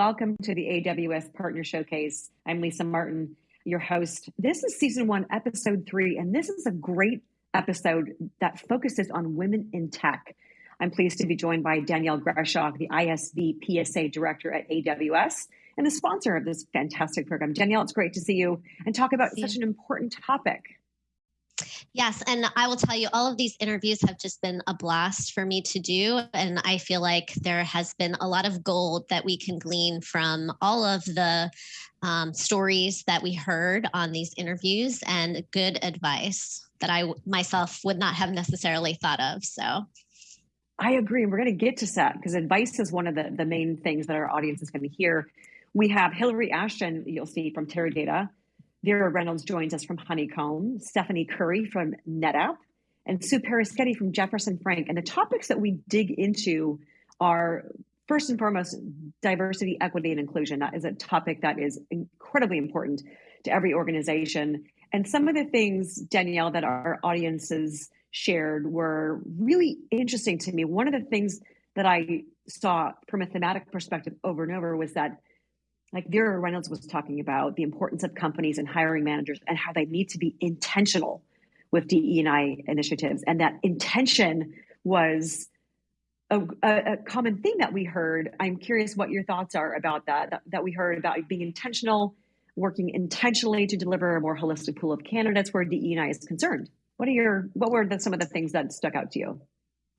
welcome to the AWS Partner Showcase. I'm Lisa Martin, your host. This is season one, episode three, and this is a great episode that focuses on women in tech. I'm pleased to be joined by Danielle Greshock, the ISV PSA Director at AWS and the sponsor of this fantastic program. Danielle, it's great to see you and talk about such an important topic. Yes, and I will tell you, all of these interviews have just been a blast for me to do. And I feel like there has been a lot of gold that we can glean from all of the um, stories that we heard on these interviews and good advice that I myself would not have necessarily thought of. So. I agree. And we're going to get to that because advice is one of the, the main things that our audience is going to hear. We have Hillary Ashton, you'll see from Teradata, Vera Reynolds joins us from Honeycomb, Stephanie Curry from NetApp, and Sue Peruschetti from Jefferson Frank. And the topics that we dig into are first and foremost diversity, equity, and inclusion. That is a topic that is incredibly important to every organization. And some of the things, Danielle, that our audiences shared were really interesting to me. One of the things that I saw from a thematic perspective over and over was that like Vera Reynolds was talking about the importance of companies and hiring managers and how they need to be intentional with DE&I initiatives. And that intention was a, a, common thing that we heard. I'm curious what your thoughts are about that, that, that we heard about being intentional, working intentionally to deliver a more holistic pool of candidates where DE&I is concerned. What are your, what were the, some of the things that stuck out to you?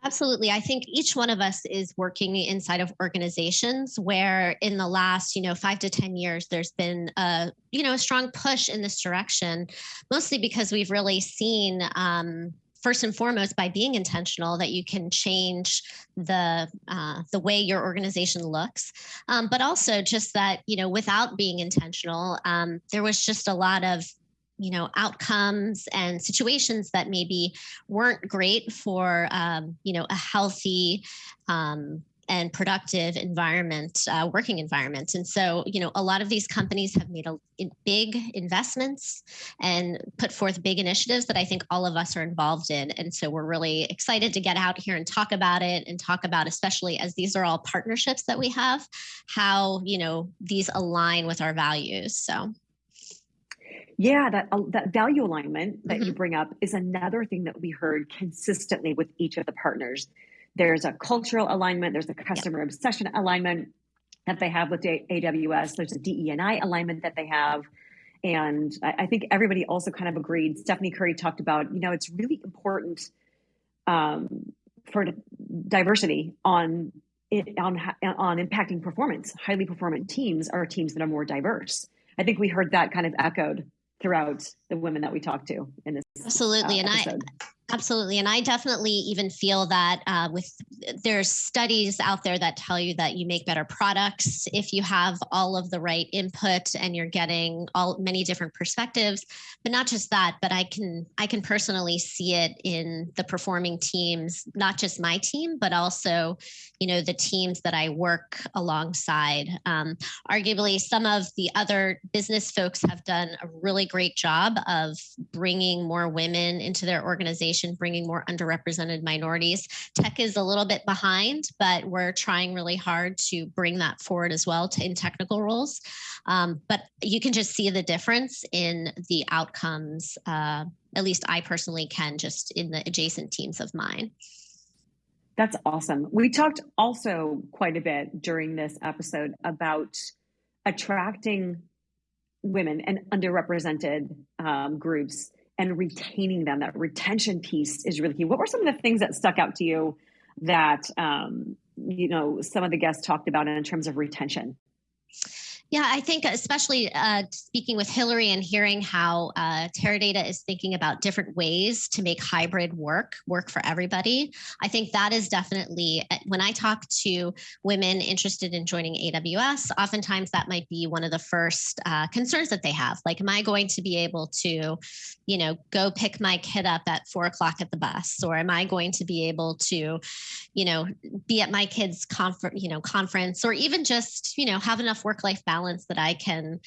Absolutely. I think each one of us is working inside of organizations where in the last, you know, 5 to 10 years there's been a, you know, a strong push in this direction, mostly because we've really seen um, first and foremost by being intentional that you can change the uh, the way your organization looks um, but also just that you know without being intentional um, there was just a lot of you know outcomes and situations that maybe weren't great for um, you know a healthy um, and productive environment, uh, working environment. And so, you know, a lot of these companies have made a, big investments and put forth big initiatives that I think all of us are involved in. And so we're really excited to get out here and talk about it and talk about, especially as these are all partnerships that we have, how, you know, these align with our values. So. Yeah, that uh, that value alignment that mm-hmm. you bring up is another thing that we heard consistently with each of the partners. There's a cultural alignment, there's a customer obsession alignment that they have with AWS, there's a DE&I alignment that they have. And I, I, think everybody also kind of agreed. Stephanie Curry talked about, you know, it's really important um, for diversity on it, on on impacting performance. Highly performant teams are teams that are more diverse. I think we heard that kind of echoed throughout the women that we talked to in this absolutely uh, and i Absolutely. And I definitely even feel that uh, with there's studies out there that tell you that you make better products if you have all of the right input and you're getting all many different perspectives. But not just that, but I can I can personally see it in the performing teams, not just my team, but also, you know, the teams that I work alongside. Um, arguably, some of the other business folks have done a really great job of bringing more women into their organization bringing more underrepresented minorities. Tech is a little bit behind, but we're trying really hard to bring that forward as well to in technical roles. Um, but you can just see the difference in the outcomes. Uh, at least I personally can just in the adjacent teams of mine. That's awesome. We talked also quite a bit during this episode about attracting women and underrepresented um, groups and retaining them. That retention piece is really key. What were some of the things that stuck out to you that um, you know some of the guests talked about in terms of retention? Yeah, I think especially uh, speaking with Hillary and hearing how uh, Teradata is thinking about different ways to make hybrid work work for everybody. I think that is definitely uh, when I talk to women interested in joining AWS, oftentimes that might be one of the first uh, concerns that they have. Like, am I going to be able to, you know, go pick my kid up at four o'clock at the bus, or am I going to be able to, you know, be at my kid's conference, you know, conference, or even just, you know, have enough work life balance balance that I can,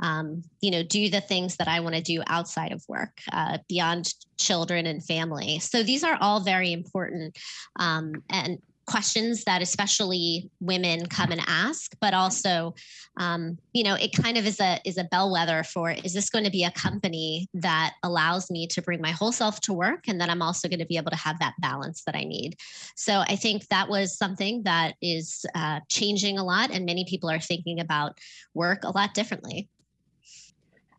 um, you know, do the things that I want to do outside of work, uh, beyond children and family. So these are all very important. Um, and questions that especially women come and ask but also um, you know it kind of is a is a bellwether for is this going to be a company that allows me to bring my whole self to work and then i'm also going to be able to have that balance that i need? So i think that was something that is uh, changing a lot and many people are thinking about work a lot differently.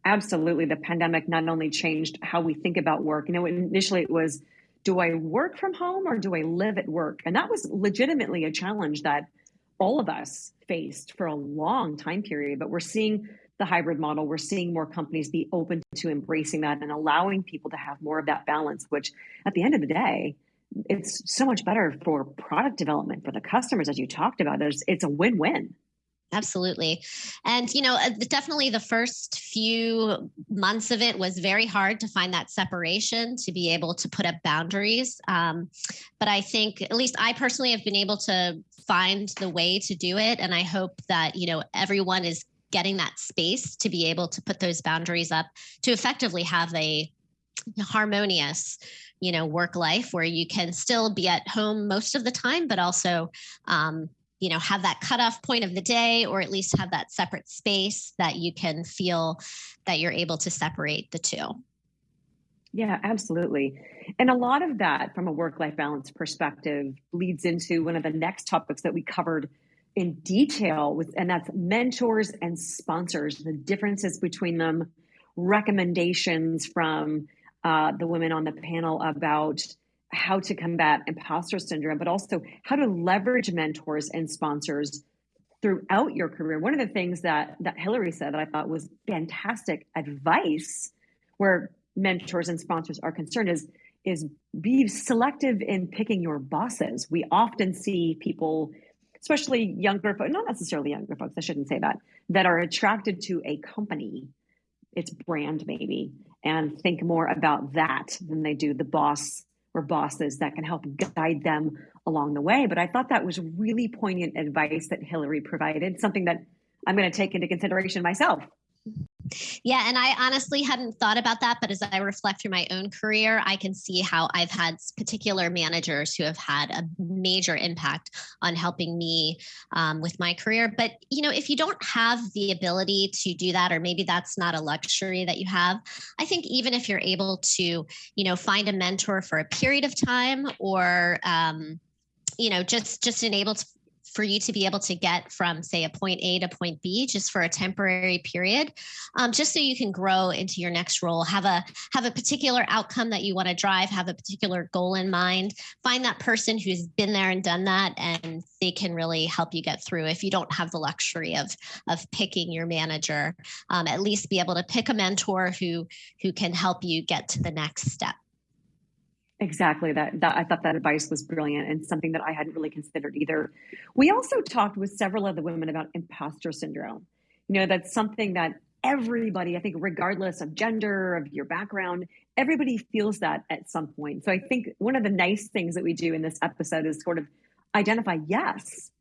Absolutely. The pandemic not only changed how we think about work you know initially it was do I work from home or do I live at work? And that was legitimately a challenge that all of us faced for a long time period. But we're seeing the hybrid model, we're seeing more companies be open to embracing that and allowing people to have more of that balance, which at the end of the day, it's so much better for product development for the customers, as you talked about. It's, it's a win win. Absolutely. And, you know, uh, definitely the first few months of it was very hard to find that separation, to be able to put up boundaries. Um, but I think, at least I personally have been able to find the way to do it. And I hope that, you know, everyone is getting that space to be able to put those boundaries up to effectively have a harmonious you know work life where you can still be at home most of the time but also um, you know have that cutoff point of the day or at least have that separate space that you can feel that you're able to separate the two. Yeah absolutely. And a lot of that from a work life balance perspective leads into one of the next topics that we covered in detail with and that's mentors and sponsors the differences between them recommendations from uh, the women on the panel about how to combat imposter syndrome, but also how to leverage mentors and sponsors throughout your career. One of the things that that Hillary said that I thought was fantastic advice, where mentors and sponsors are concerned, is is be selective in picking your bosses. We often see people, especially younger folks, not necessarily younger folks, I shouldn't say that, that are attracted to a company, its brand maybe, and think more about that than they do the boss or bosses that can help guide them along the way. But I thought that was really poignant advice that Hillary provided, something that I'm going to take into consideration myself. Yeah, and I honestly hadn't thought about that, but as I reflect through my own career, I can see how I've had particular managers who have had a major impact on helping me um, with my career. But you know, if you don't have the ability to do that, or maybe that's not a luxury that you have, I think even if you're able to, you know, find a mentor for a period of time, or um, you know, just just enable to for you to be able to get from, say, a point A to point B just for a temporary period, um, just so you can grow into your next role. Have a have a particular outcome that you want to drive. Have a particular goal in mind. Find that person who's been there and done that, and they can really help you get through. If you don't have the luxury of of picking your manager, um, at least be able to pick a mentor who who can help you get to the next step. Exactly. That, that I thought that advice was brilliant and something that I hadn't really considered either. We also talked with several of the women about imposter syndrome. You know, that's something that everybody, I think, regardless of gender, of your background, everybody feels that at some point. So I think one of the nice things that we do in this episode is sort of identify, yes,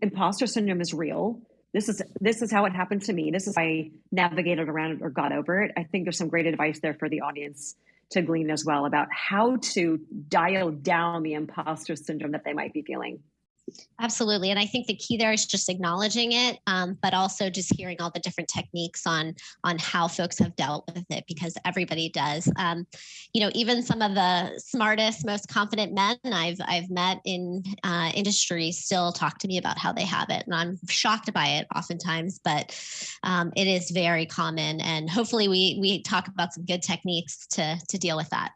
imposter syndrome is real. This is this is how it happened to me. This is how I navigated around it or got over it. I think there's some great advice there for the audience to glean as well about how to dial down the imposter syndrome that they might be feeling. Absolutely. And I think the key there is just acknowledging it, um, but also just hearing all the different techniques on on how folks have dealt with it because everybody does. Um, you know, even some of the smartest, most confident men I've I've met in uh, industry still talk to me about how they have it. And I'm shocked by it oftentimes, but um, it is very common. And hopefully we we talk about some good techniques to to deal with that.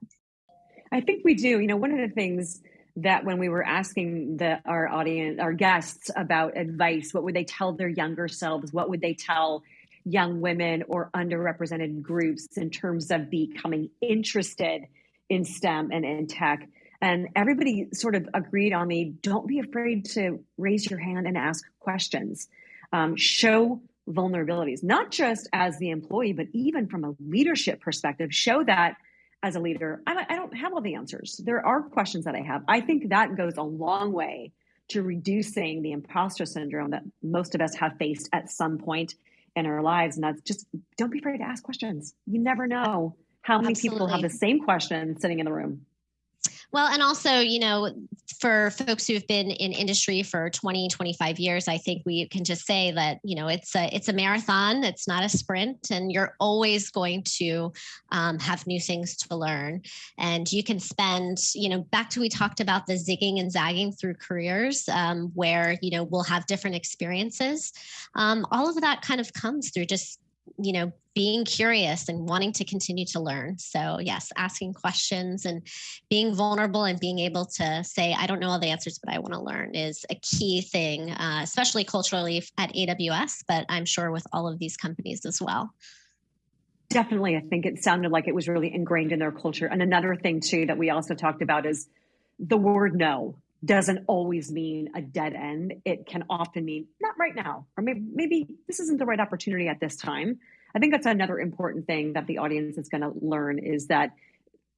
I think we do. You know, one of the things that when we were asking the our audience our guests about advice what would they tell their younger selves? What would they tell young women or underrepresented groups in terms of becoming interested in stem and in tech? And everybody sort of agreed on the don't be afraid to raise your hand and ask questions. Um, show vulnerabilities not just as the employee but even from a leadership perspective show that as a leader, I, I don't have all the answers. There are questions that I have. I think that goes a long way to reducing the imposter syndrome that most of us have faced at some point in our lives. And that's just don't be afraid to ask questions. You never know how many Absolutely. people have the same question sitting in the room. Well, and also, you know, for folks who've been in industry for 20, 25 years, I think we can just say that, you know, it's a it's a marathon, it's not a sprint, and you're always going to um, have new things to learn. And you can spend, you know, back to we talked about the zigging and zagging through careers um, where, you know, we'll have different experiences. Um, all of that kind of comes through just you know being curious and wanting to continue to learn. So yes asking questions and being vulnerable and being able to say i don't know all the answers but i want to learn is a key thing uh, especially culturally at aws but i'm sure with all of these companies as well. Definitely i think it sounded like it was really ingrained in their culture. And another thing too that we also talked about is the word no doesn't always mean a dead end. It can often mean not right now, or maybe, maybe this isn't the right opportunity at this time. I think that's another important thing that the audience is going to learn is that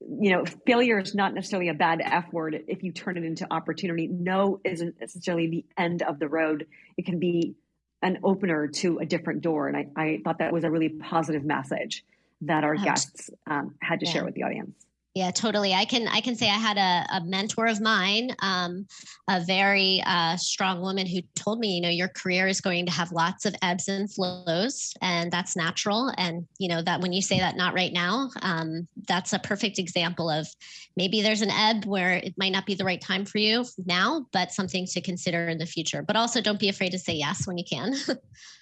you know failure is not necessarily a bad f word if you turn it into opportunity no isn't necessarily the end of the road it can be an opener to a different door and i, I thought that was a really positive message that our guests um, had to yeah. share with the audience yeah totally. I can i can say i had a, a mentor of mine um, a very uh, strong woman who told me you know your career is going to have lots of ebbs and flows and that's natural. And you know that when you say that not right now um, that's a perfect example of maybe there's an ebb where it might not be the right time for you now but something to consider in the future. But also don't be afraid to say yes when you can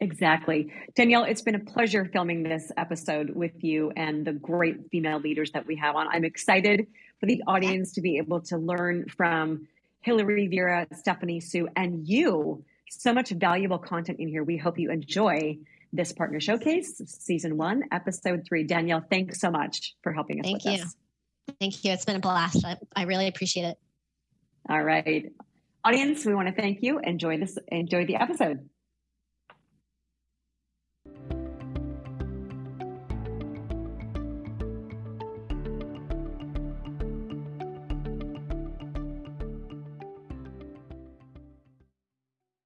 Exactly. Danielle, it's been a pleasure filming this episode with you and the great female leaders that we have on. I'm excited for the audience to be able to learn from Hillary, Vera, Stephanie, Sue, and you. So much valuable content in here. We hope you enjoy this partner showcase, season one, episode three. Danielle, thanks so much for helping us Thank with you. this. Thank you. It's been a blast. I, I really appreciate it. All right. Audience, we want to thank you. Enjoy this, enjoy the episode.